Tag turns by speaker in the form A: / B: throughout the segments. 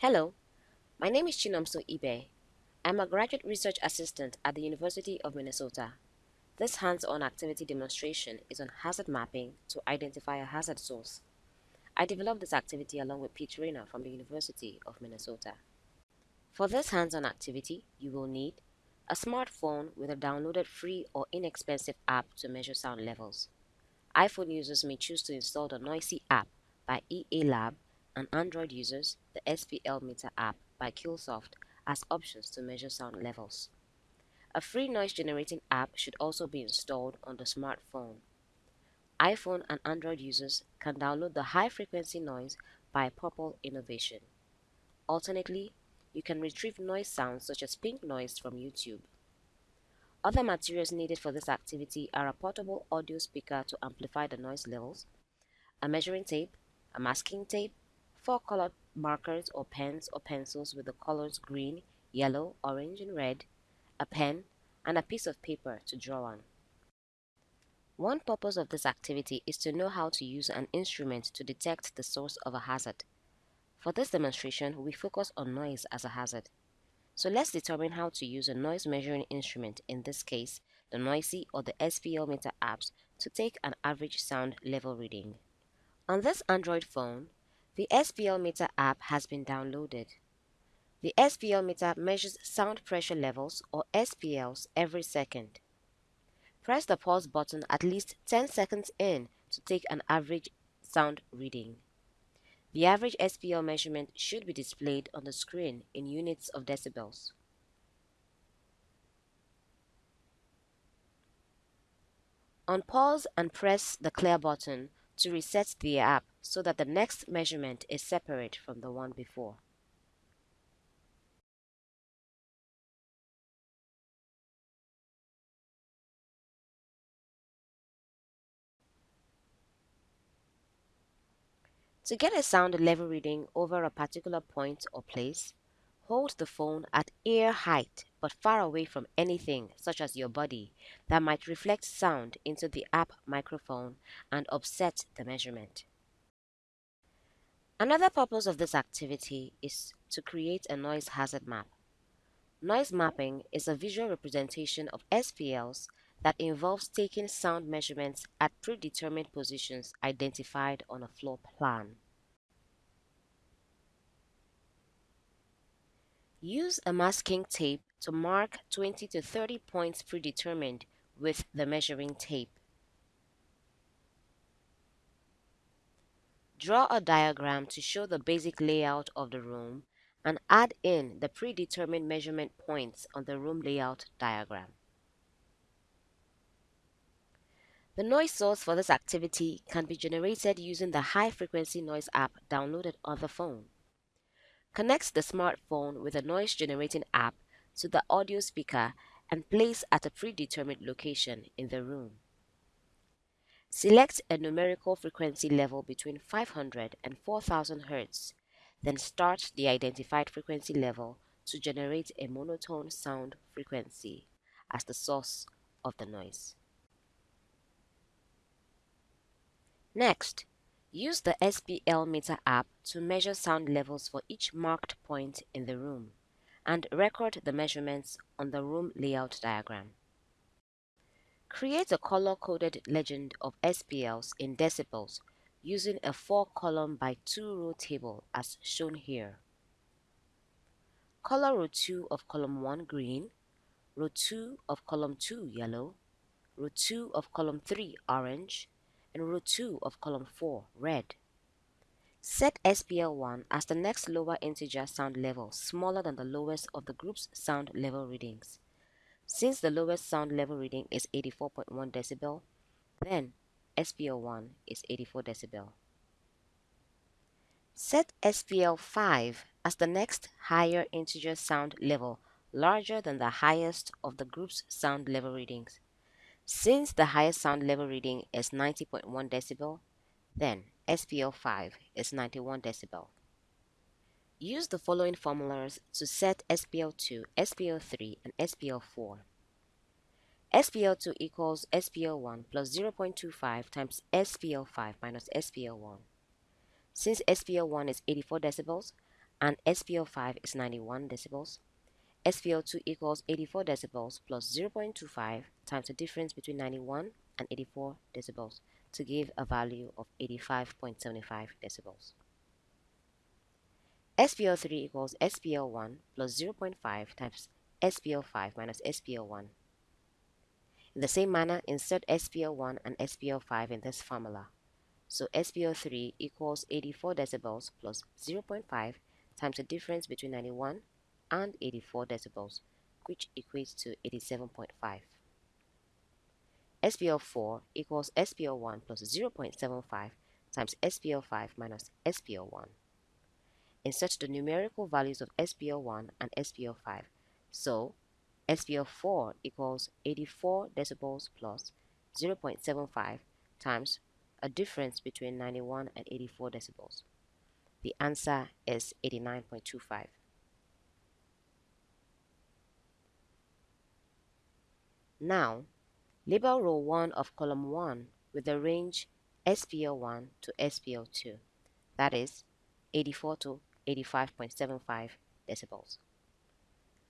A: Hello, my name is Chinomso Ibe. I'm a graduate research assistant at the University of Minnesota. This hands-on activity demonstration is on hazard mapping to identify a hazard source. I developed this activity along with Pete Raynor from the University of Minnesota. For this hands-on activity, you will need a smartphone with a downloaded free or inexpensive app to measure sound levels. iPhone users may choose to install the NIOSH app by EA Lab and Android users the SPL Meter app by Killsoft as options to measure sound levels. A free noise generating app should also be installed on the smartphone. iPhone and Android users can download the high frequency noise by Purple Innovation. Alternately, you can retrieve noise sounds such as pink noise from YouTube. Other materials needed for this activity are a portable audio speaker to amplify the noise levels, a measuring tape, a masking tape, four colored markers or pens or pencils with the colors green, yellow, orange, and red, a pen, and a piece of paper to draw on. One purpose of this activity is to know how to use an instrument to detect the source of a hazard. For this demonstration, we focus on noise as a hazard. So let's determine how to use a noise measuring instrument, in this case, the NIOSH or the SPL meter apps, to take an average sound level reading. On this Android phone, the SPL Meter app has been downloaded. The SPL Meter measures sound pressure levels or SPLs every second. Press the pause button at least 10 seconds in to take an average sound reading. The average SPL measurement should be displayed on the screen in units of decibels. On pause and press the clear button to reset the app so that the next measurement is separate from the one before. To get a sound level reading over a particular point or place, hold the phone at ear height but far away from anything such as your body that might reflect sound into the app microphone and offset the measurement. Another purpose of this activity is to create a noise hazard map. Noise mapping is a visual representation of SPLs that involves taking sound measurements at predetermined positions identified on a floor plan. Use a masking tape to mark 20 to 30 points predetermined with the measuring tape. Draw a diagram to show the basic layout of the room and add in the predetermined measurement points on the room layout diagram. The noise source for this activity can be generated using the high frequency noise app downloaded on the phone. Connect the smartphone with a noise generating app to the audio speaker and place at a predetermined location in the room. Select a numerical frequency level between 500 and 4000 Hz, then start the identified frequency level to generate a monotone sound frequency as the source of the noise. Next, use the SPL meter app to measure sound levels for each marked point in the room and record the measurements on the room layout diagram. Create a color-coded legend of SPLs in decibels using a 4-column by 2-row table as shown here. Color row 2 of column 1 green, row 2 of column 2 yellow, row 2 of column 3 orange, and row 2 of column 4 red. Set SPL1 as the next lower integer sound level smaller than the lowest of the group's sound level readings. Since the lowest sound level reading is 84.1 decibel, then SPL1 is 84 decibel. Set SPL5 as the next higher integer sound level larger than the highest of the group's sound level readings. Since the highest sound level reading is 90.1 decibel, then SPL5 is 91 decibel. Use the following formulas to set SPL2, SPL3, and SPL4. SPL2 equals SPL1 plus 0.25 times SPL5 minus SPL1. Since SPL1 is 84 decibels, and SPL5 is 91 decibels, SPL2 equals 84 decibels plus 0.25 times the difference between 91 and 84 decibels to give a value of 85.75 decibels. SPL3 equals SPL1 plus 0.5 times SPL5 minus SPL1. In the same manner, insert SPL1 and SPL5 in this formula. So SPL3 equals 84 decibels plus 0.5 times the difference between 91 and 84 decibels, which equates to 87.5. SPL4 equals SPL1 plus 0.75 times SPL5 minus SPL1. Insert the numerical values of SPL1 and SPL5. So, SPL4 equals 84 decibels plus 0.75 times a difference between 91 and 84 decibels. The answer is 89.25. Now, label row 1 of column 1 with the range SPL1 to SPL2, that is 84 to 85.75 decibels.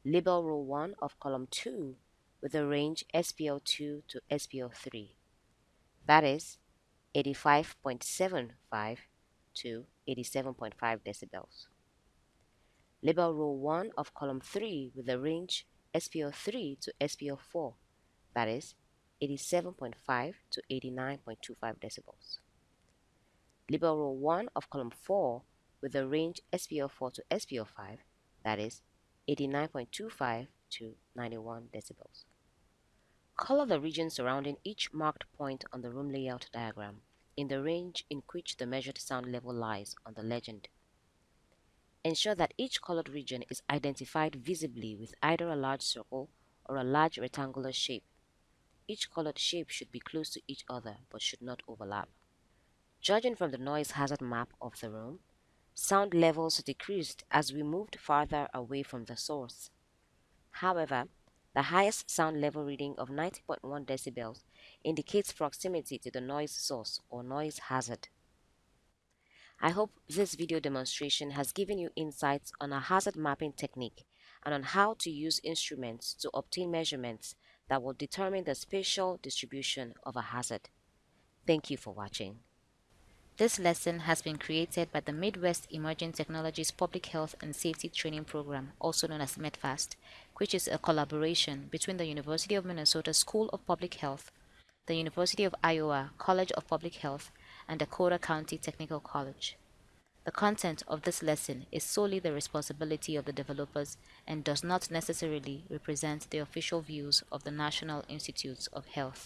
A: Label row 1 of column 2 with the range SPL2 to SPL3, that is 85.75 to 87.5 decibels. Label row 1 of column 3 with the range SPL3 to SPL4, that is 87.5 to 89.25 decibels. Label row 1 of column 4 with the range SPL4 to SPL5, that is 89.25 to 91 decibels. Color the region surrounding each marked point on the room layout diagram in the range in which the measured sound level lies on the legend. Ensure that each colored region is identified visibly with either a large circle or a large rectangular shape each colored shape should be close to each other but should not overlap. Judging from the noise hazard map of the room, sound levels decreased as we moved farther away from the source. However, the highest sound level reading of 90.1 decibels indicates proximity to the noise source or noise hazard. I hope this video demonstration has given you insights on a hazard mapping technique and on how to use instruments to obtain measurements that will determine the spatial distribution of a hazard. Thank you for watching. This lesson has been created by the Midwest Emerging Technologies Public Health and Safety Training Program, also known as MEDFAST, which is a collaboration between the University of Minnesota School of Public Health, the University of Iowa College of Public Health, and Dakota County Technical College. The content of this lesson is solely the responsibility of the developers and does not necessarily represent the official views of the National Institutes of Health.